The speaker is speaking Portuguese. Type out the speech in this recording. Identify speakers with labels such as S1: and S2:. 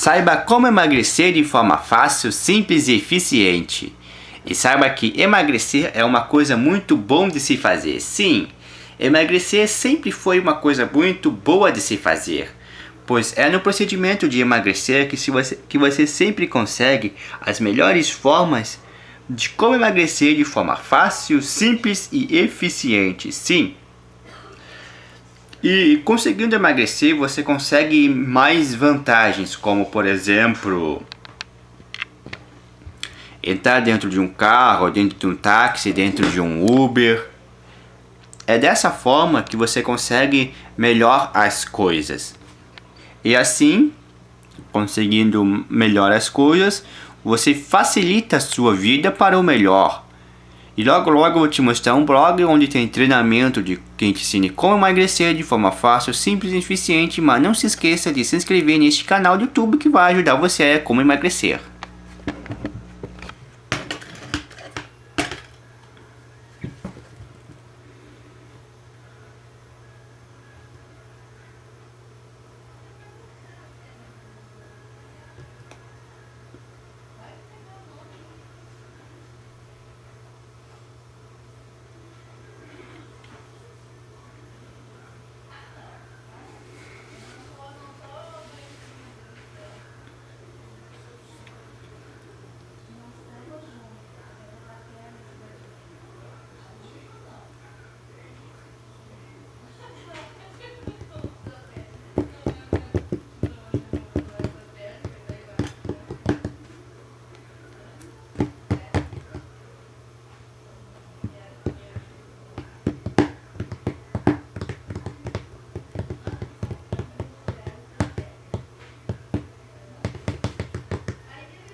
S1: Saiba como emagrecer de forma fácil, simples e eficiente. E saiba que emagrecer é uma coisa muito bom de se fazer. Sim, emagrecer sempre foi uma coisa muito boa de se fazer. Pois é no procedimento de emagrecer que, se você, que você sempre consegue as melhores formas de como emagrecer de forma fácil, simples e eficiente. Sim, e conseguindo emagrecer, você consegue mais vantagens, como por exemplo, entrar dentro de um carro, dentro de um táxi, dentro de um Uber. É dessa forma que você consegue melhor as coisas. E assim, conseguindo melhor as coisas, você facilita a sua vida para o melhor. E logo logo eu vou te mostrar um blog onde tem treinamento de quem te ensine como emagrecer de forma fácil, simples e eficiente, mas não se esqueça de se inscrever neste canal do YouTube que vai ajudar você a como emagrecer.